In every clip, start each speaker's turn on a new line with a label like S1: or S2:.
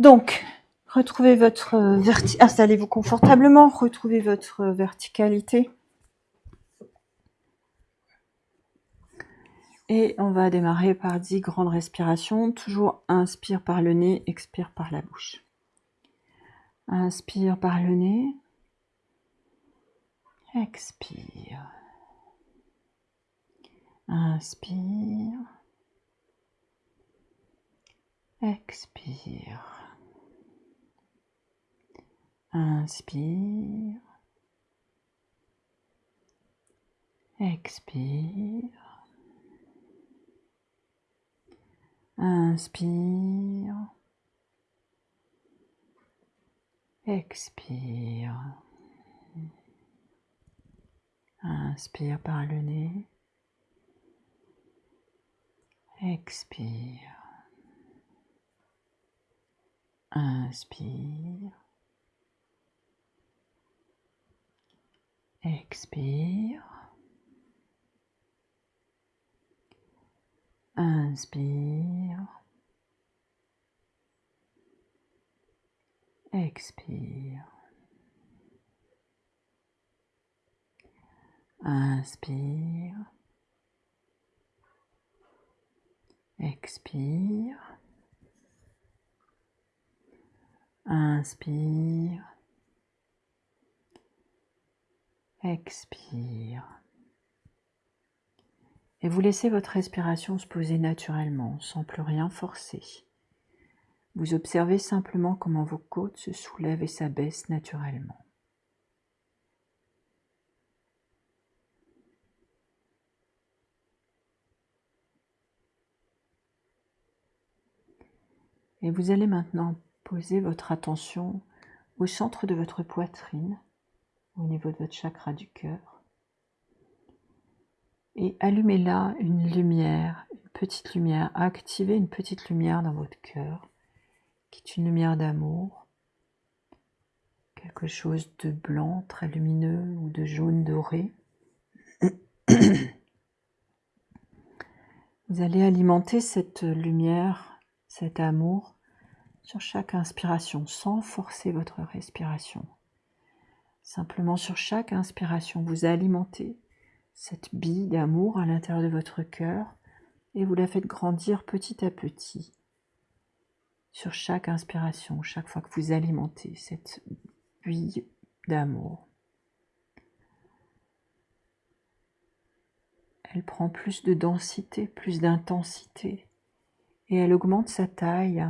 S1: Donc, retrouvez votre verti installez-vous confortablement, retrouvez votre verticalité. Et on va démarrer par 10 grandes respirations. Toujours inspire par le nez, expire par la bouche. Inspire par le nez. Expire. Inspire. Expire. Inspire. Expire. Inspire. Expire. Inspire par le nez. Expire. Inspire. Expire. Inspire. Expire. Inspire. Expire. Inspire. Expire. Et vous laissez votre respiration se poser naturellement, sans plus rien forcer. Vous observez simplement comment vos côtes se soulèvent et s'abaissent naturellement. Et vous allez maintenant poser votre attention au centre de votre poitrine, au niveau de votre chakra du cœur. Et allumez là une lumière, une petite lumière, activez une petite lumière dans votre cœur, qui est une lumière d'amour, quelque chose de blanc, très lumineux, ou de jaune doré. Vous allez alimenter cette lumière cet amour sur chaque inspiration sans forcer votre respiration. Simplement sur chaque inspiration, vous alimentez cette bille d'amour à l'intérieur de votre cœur et vous la faites grandir petit à petit sur chaque inspiration, chaque fois que vous alimentez cette bille d'amour. Elle prend plus de densité, plus d'intensité et elle augmente sa taille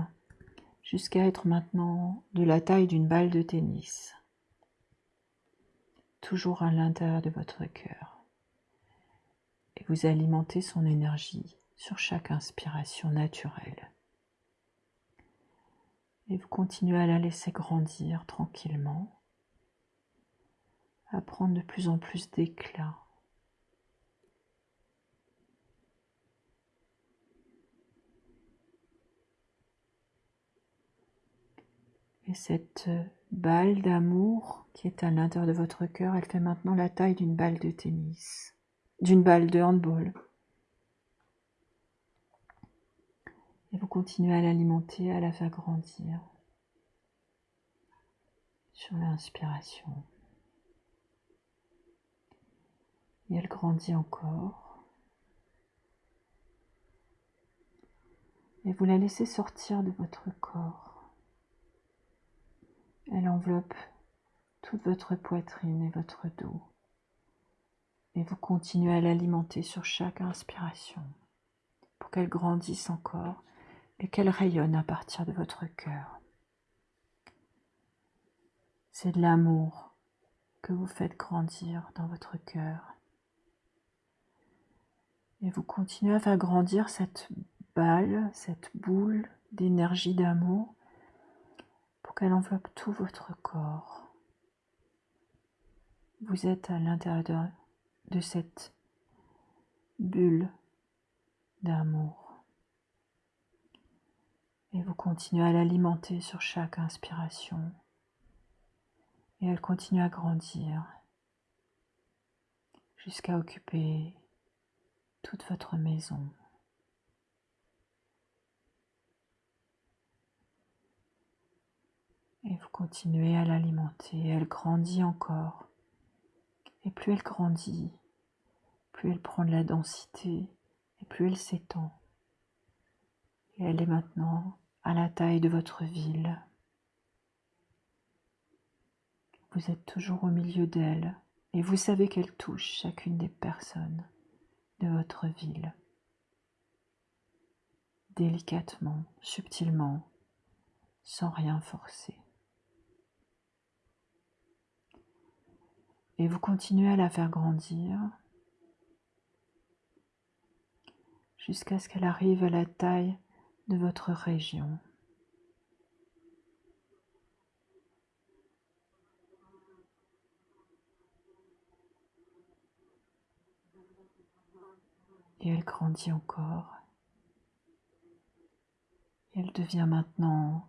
S1: jusqu'à être maintenant de la taille d'une balle de tennis, toujours à l'intérieur de votre cœur. Et vous alimentez son énergie sur chaque inspiration naturelle. Et vous continuez à la laisser grandir tranquillement, à prendre de plus en plus d'éclat Et cette balle d'amour qui est à l'intérieur de votre cœur, elle fait maintenant la taille d'une balle de tennis, d'une balle de handball. Et vous continuez à l'alimenter, à la faire grandir sur l'inspiration. Et elle grandit encore. Et vous la laissez sortir de votre corps. Elle enveloppe toute votre poitrine et votre dos. Et vous continuez à l'alimenter sur chaque inspiration pour qu'elle grandisse encore et qu'elle rayonne à partir de votre cœur. C'est de l'amour que vous faites grandir dans votre cœur. Et vous continuez à faire grandir cette balle, cette boule d'énergie d'amour qu'elle enveloppe tout votre corps. Vous êtes à l'intérieur de cette bulle d'amour. Et vous continuez à l'alimenter sur chaque inspiration. Et elle continue à grandir jusqu'à occuper toute votre maison. Vous continuez à l'alimenter. Elle grandit encore. Et plus elle grandit, plus elle prend de la densité et plus elle s'étend. Et elle est maintenant à la taille de votre ville. Vous êtes toujours au milieu d'elle et vous savez qu'elle touche chacune des personnes de votre ville. Délicatement, subtilement, sans rien forcer. Et vous continuez à la faire grandir jusqu'à ce qu'elle arrive à la taille de votre région. Et elle grandit encore. elle devient maintenant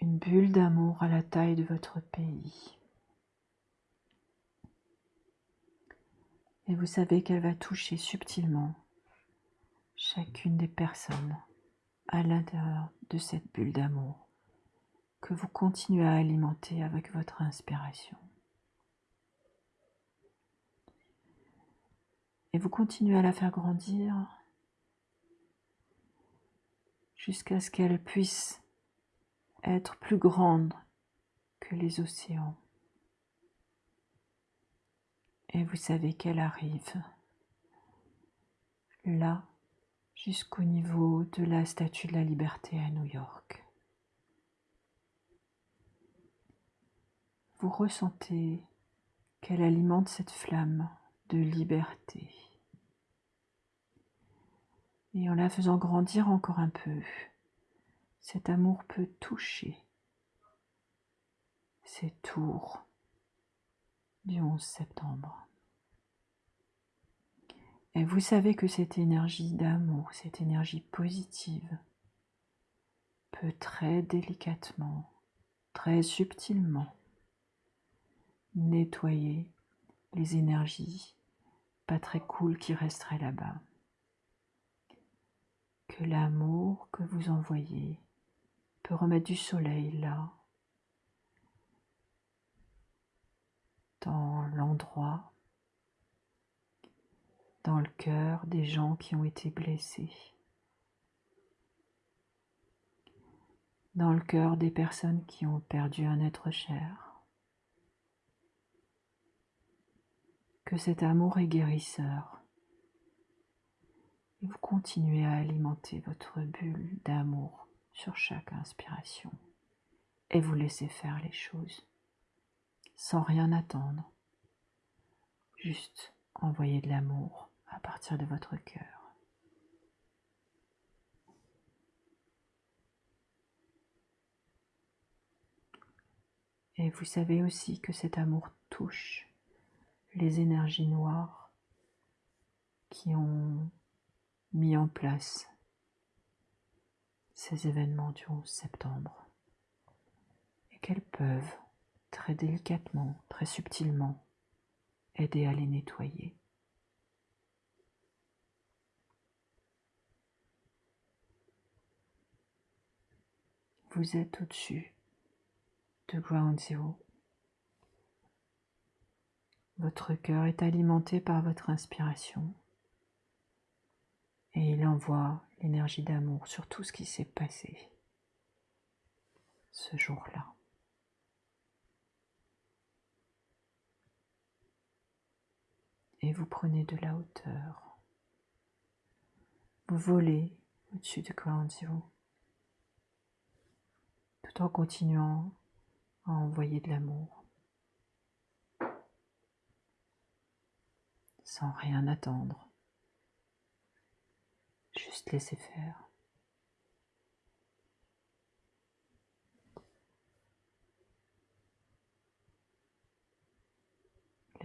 S1: une bulle d'amour à la taille de votre pays. Et vous savez qu'elle va toucher subtilement chacune des personnes à l'intérieur de cette bulle d'amour que vous continuez à alimenter avec votre inspiration. Et vous continuez à la faire grandir jusqu'à ce qu'elle puisse être plus grande que les océans. Et vous savez qu'elle arrive là jusqu'au niveau de la Statue de la Liberté à New York. Vous ressentez qu'elle alimente cette flamme de liberté. Et en la faisant grandir encore un peu, cet amour peut toucher ces tours du 11 septembre. Et vous savez que cette énergie d'amour, cette énergie positive, peut très délicatement, très subtilement nettoyer les énergies pas très cool qui resteraient là-bas. Que l'amour que vous envoyez peut remettre du soleil là, dans l'endroit, dans le cœur des gens qui ont été blessés, dans le cœur des personnes qui ont perdu un être cher. Que cet amour est guérisseur. Et vous continuez à alimenter votre bulle d'amour sur chaque inspiration et vous laissez faire les choses sans rien attendre. Juste envoyer de l'amour à partir de votre cœur. Et vous savez aussi que cet amour touche les énergies noires qui ont mis en place ces événements du 11 septembre et qu'elles peuvent très délicatement, très subtilement, aider à les nettoyer. Vous êtes au-dessus de Ground Zero. Votre cœur est alimenté par votre inspiration et il envoie l'énergie d'amour sur tout ce qui s'est passé ce jour-là. Vous prenez de la hauteur. Vous volez au-dessus de Ground Zero tout en continuant à envoyer de l'amour sans rien attendre. Juste laisser faire.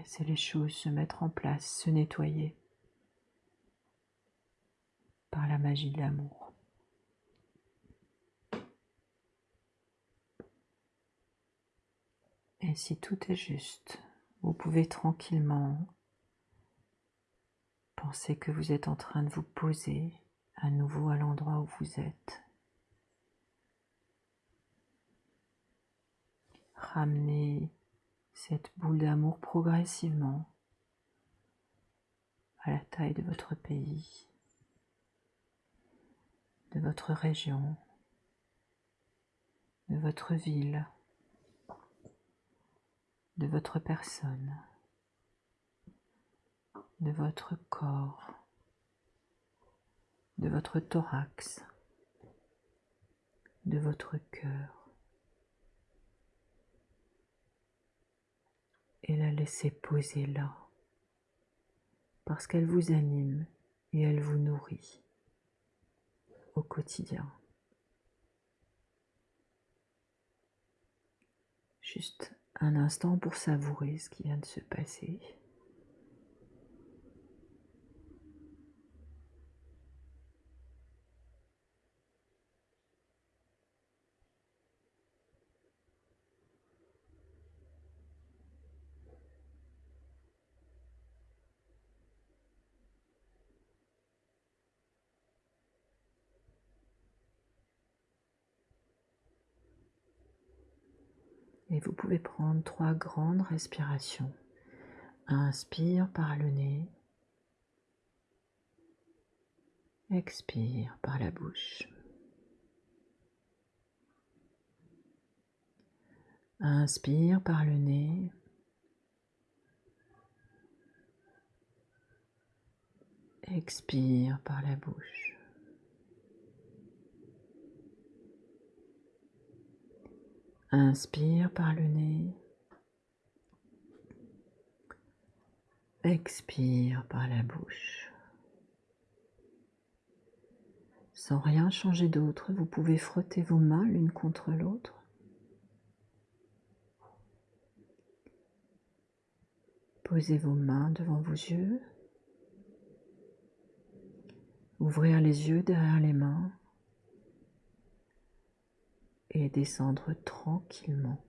S1: Laissez les choses se mettre en place, se nettoyer par la magie de l'amour. Et si tout est juste, vous pouvez tranquillement penser que vous êtes en train de vous poser à nouveau à l'endroit où vous êtes. ramenez cette boule d'amour progressivement à la taille de votre pays, de votre région, de votre ville, de votre personne, de votre corps, de votre thorax, de votre cœur. Et la laisser poser là, parce qu'elle vous anime et elle vous nourrit au quotidien. Juste un instant pour savourer ce qui vient de se passer. Vous pouvez prendre trois grandes respirations. Inspire par le nez. Expire par la bouche. Inspire par le nez. Expire par la bouche. Inspire par le nez. Expire par la bouche. Sans rien changer d'autre, vous pouvez frotter vos mains l'une contre l'autre. Posez vos mains devant vos yeux. Ouvrir les yeux derrière les mains et descendre tranquillement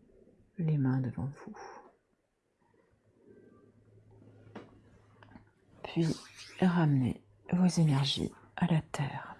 S1: les mains devant vous. Puis ramenez vos énergies à la terre.